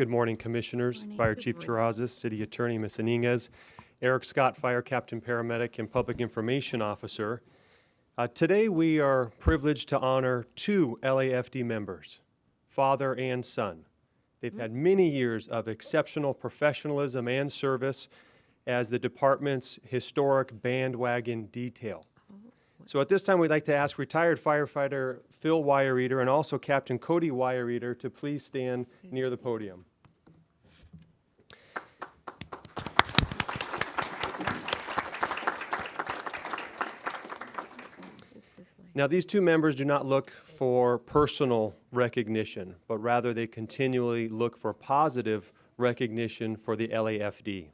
Good morning, Commissioners, Morning. Fire Good Chief. Terrazas, City Attorney Ms. Inez, Erik Scott, Fire Captain Paramedic and Public Information Officer. Uh, Today, we are privileged to honor two LAFD members, father and son. They've had many years of exceptional professionalism and service as the department's historic bandwagon detail. So at this time, we'd like to ask retired firefighter Phil Weireter and also Captain Cody Weireter to please stand near the podium. Now, these two members do not look for personal recognition, but rather they continually look for positive recognition for the LAFD.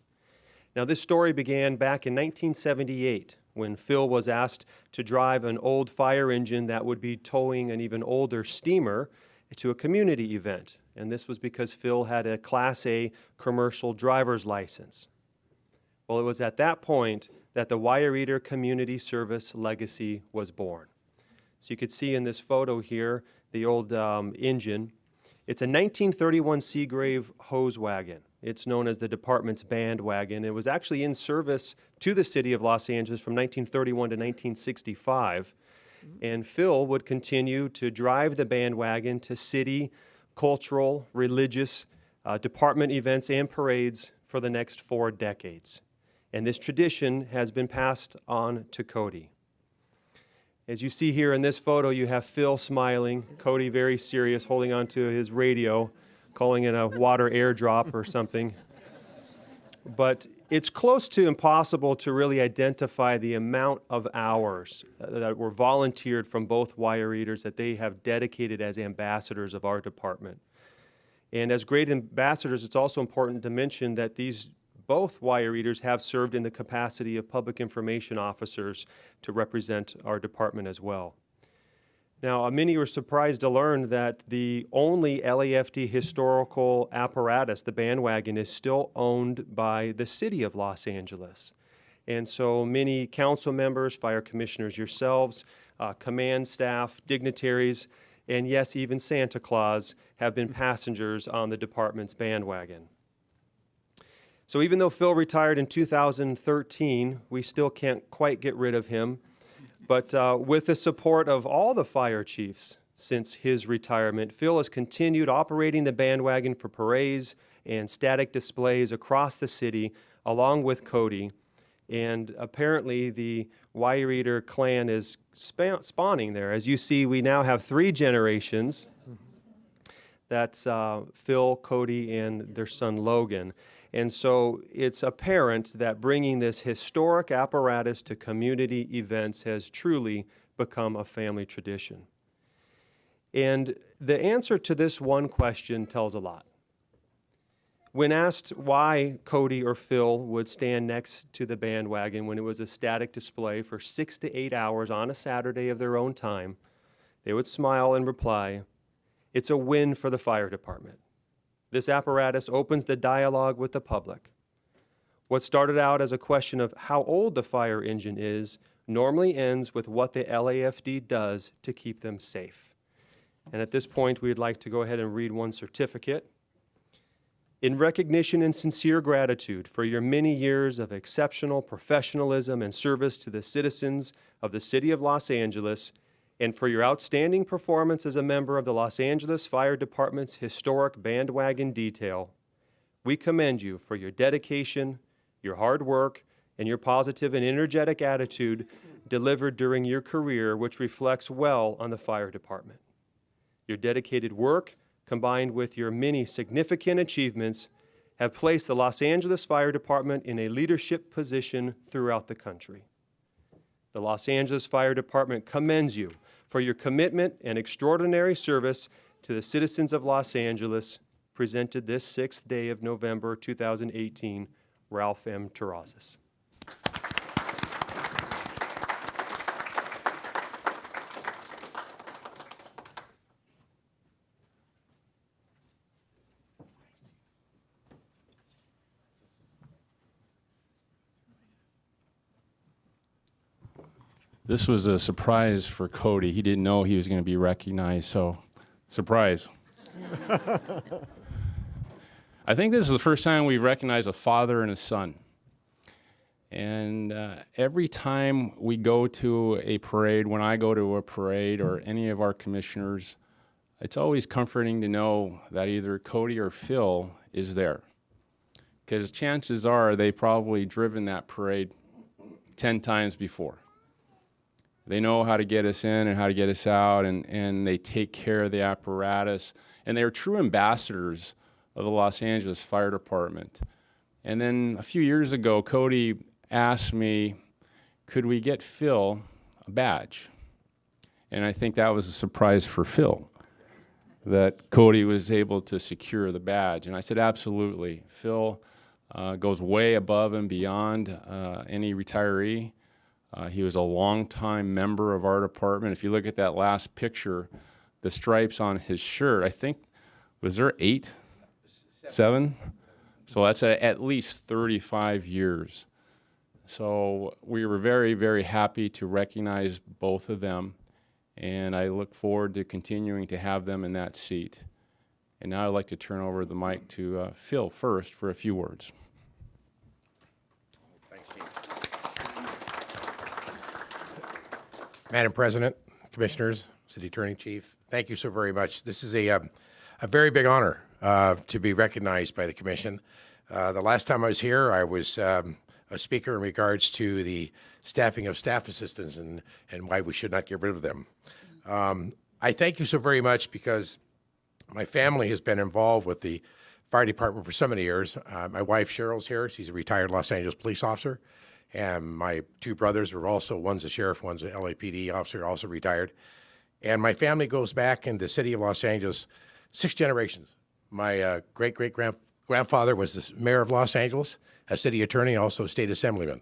Now, this story began back in 1978 when Phil was asked to drive an old fire engine that would be towing an even older steamer to a community event. And this was because Phil had a Class A commercial driver's license. Well, it was at that point that the Weireter Community Service legacy was born. So you could see in this photo here the old um, engine. It's a 1931 Seagrave hose wagon. It's known as the department's band wagon. It was actually in service to the city of Los Angeles from 1931 to 1965. And Phil would continue to drive the bandwagon to city, cultural, religious, uh, department events and parades for the next four decades. And this tradition has been passed on to Cody. As you see here in this photo, you have Phil smiling, Cody very serious, holding onto his radio, calling it a water airdrop or something. But it's close to impossible to really identify the amount of hours that were volunteered from both Weireters that they have dedicated as ambassadors of our department. And as great ambassadors, it's also important to mention that these both Weireters have served in the capacity of public information officers to represent our department as well. Now, uh, many were surprised to learn that the only LAFD historical apparatus, the bandwagon, is still owned by the city of Los Angeles. And so many council members, fire commissioners yourselves, uh, command staff, dignitaries, and yes, even Santa Claus have been passengers on the department's bandwagon. So even though Phil retired in 2013, we still can't quite get rid of him. But uh, with the support of all the fire chiefs since his retirement, Phil has continued operating the bandwagon for parades and static displays across the city, along with Cody. And apparently, the Weireter clan is spawning there. As you see, we now have three generations. That's uh, Phil, Cody, and their son Logan. And so it's apparent that bringing this historic apparatus to community events has truly become a family tradition. And the answer to this one question tells a lot. When asked why Cody or Phil would stand next to the bandwagon when it was a static display for six to eight hours on a Saturday of their own time, they would smile and reply, It's a win for the fire department. This apparatus opens the dialogue with the public. What started out as a question of how old the fire engine is normally ends with what the LAFD does to keep them safe. And at this point, we'd like to go ahead and read one certificate. In recognition and sincere gratitude for your many years of exceptional professionalism and service to the citizens of the City of Los Angeles, and for your outstanding performance as a member of the Los Angeles Fire Department's historic bandwagon detail, we commend you for your dedication, your hard work, and your positive and energetic attitude delivered during your career, which reflects well on the fire department. Your dedicated work, combined with your many significant achievements, have placed the Los Angeles Fire Department in a leadership position throughout the country. The Los Angeles Fire Department commends you for your commitment and extraordinary service to the citizens of Los Angeles, presented this sixth day of November 2018, Ralph M. Terrazas. This was a surprise for Cody. He didn't know he was going to be recognized, so surprise. I think this is the first time we've recognized a father and a son. And uh, every time we go to a parade, when I go to a parade or any of our commissioners, it's always comforting to know that either Cody or Phil is there. Because chances are they've probably driven that parade 10 times before. They know how to get us in and how to get us out, and, and they take care of the apparatus. And they're true ambassadors of the Los Angeles Fire Department. And then a few years ago, Cody asked me, could we get Phil a badge? And I think that was a surprise for Phil that Cody was able to secure the badge. And I said, absolutely. Phil uh, goes way above and beyond uh, any retiree. Uh, he was a longtime member of our department. If you look at that last picture, the stripes on his shirt, I think, was there eight? Seven? So that's a, at least 35 years. So we were very, very happy to recognize both of them. And I look forward to continuing to have them in that seat. And now I'd like to turn over the mic to uh, Phil first for a few words. Thanks, Chief. Madam President, Commissioners, City Attorney Chief, thank you so very much. This is a, um, a very big honor uh, to be recognized by the Commission. Uh, The last time I was here, I was um, a speaker in regards to the staffing of staff assistants and, and why we should not get rid of them. Um, I thank you so very much because my family has been involved with the fire department for so many years. Uh, my wife Cheryl's here; she's a retired Los Angeles police officer, and my two brothers are also one's a sheriff, one's an LAPD officer, also retired. And my family goes back in the city of Los Angeles six generations. My uh, great great grandfather was the mayor of Los Angeles, a city attorney, also a state assemblyman.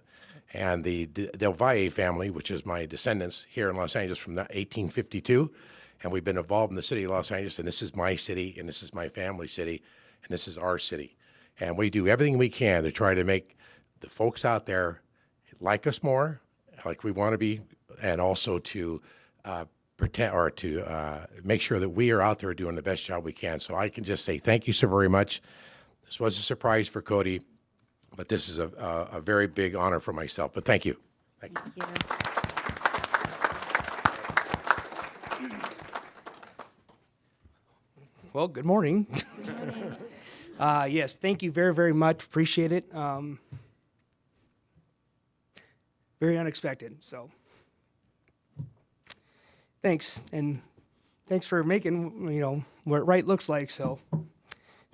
And the Del Valle family, which is my descendants here in Los Angeles from 1852, and we've been involved in the city of Los Angeles, and this is my city, and this is my family city, and this is our city. And we do everything we can to try to make the folks out there like us more, like we want to be, and also to uh, pretend or to uh, make sure that we are out there doing the best job we can. So I can just say thank you so very much. This was a surprise for Cody, but this is a, a, a very big honor for myself. But thank you. Thank you. Well, good morning. uh, yes, thank you very, very much. Appreciate it. Um, very unexpected. So, thanks, and thanks for making you know what right looks like. So,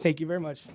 thank you very much.